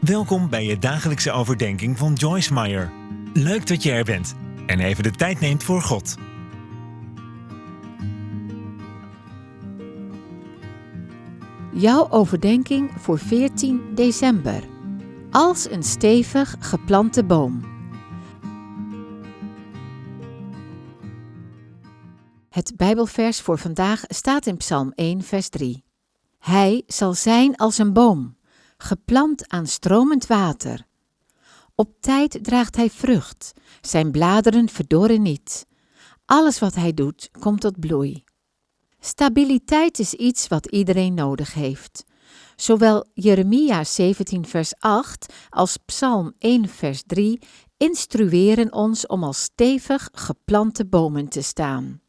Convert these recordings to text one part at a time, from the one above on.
Welkom bij je dagelijkse overdenking van Joyce Meyer. Leuk dat je er bent en even de tijd neemt voor God. Jouw overdenking voor 14 december. Als een stevig geplante boom. Het Bijbelvers voor vandaag staat in Psalm 1, vers 3. Hij zal zijn als een boom, geplant aan stromend water. Op tijd draagt hij vrucht, zijn bladeren verdorren niet. Alles wat hij doet, komt tot bloei. Stabiliteit is iets wat iedereen nodig heeft. Zowel Jeremia 17 vers 8 als Psalm 1 vers 3 instrueren ons om als stevig geplante bomen te staan.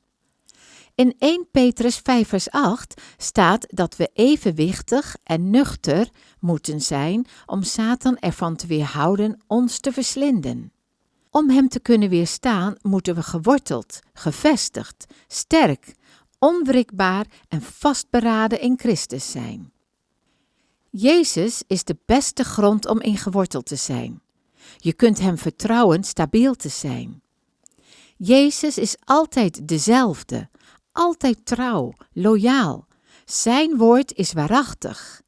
In 1 Petrus 5 vers 8 staat dat we evenwichtig en nuchter moeten zijn om Satan ervan te weerhouden ons te verslinden. Om hem te kunnen weerstaan moeten we geworteld, gevestigd, sterk, onwrikbaar en vastberaden in Christus zijn. Jezus is de beste grond om in geworteld te zijn. Je kunt hem vertrouwen stabiel te zijn. Jezus is altijd dezelfde, altijd trouw, loyaal. Zijn woord is waarachtig.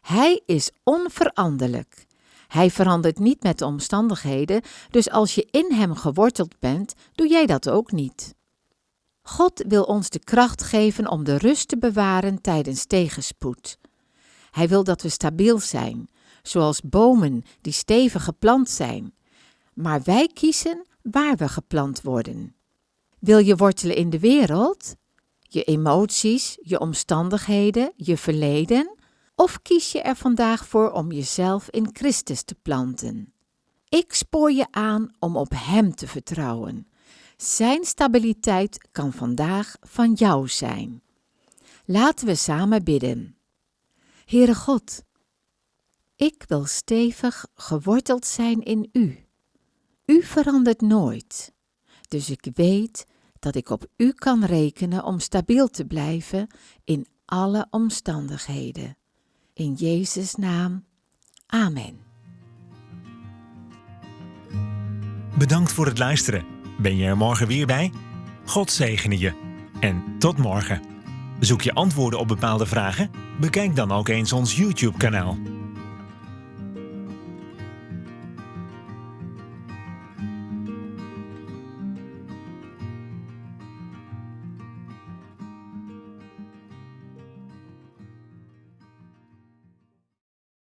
Hij is onveranderlijk. Hij verandert niet met de omstandigheden, dus als je in Hem geworteld bent, doe jij dat ook niet. God wil ons de kracht geven om de rust te bewaren tijdens tegenspoed. Hij wil dat we stabiel zijn, zoals bomen die stevig geplant zijn. Maar wij kiezen waar we geplant worden. Wil je wortelen in de wereld? Je emoties, je omstandigheden, je verleden? Of kies je er vandaag voor om jezelf in Christus te planten? Ik spoor je aan om op Hem te vertrouwen. Zijn stabiliteit kan vandaag van jou zijn. Laten we samen bidden. Heere God, ik wil stevig geworteld zijn in U. U verandert nooit, dus ik weet dat ik op U kan rekenen om stabiel te blijven in alle omstandigheden. In Jezus' naam. Amen. Bedankt voor het luisteren. Ben je er morgen weer bij? God zegene je. En tot morgen. Zoek je antwoorden op bepaalde vragen? Bekijk dan ook eens ons YouTube-kanaal.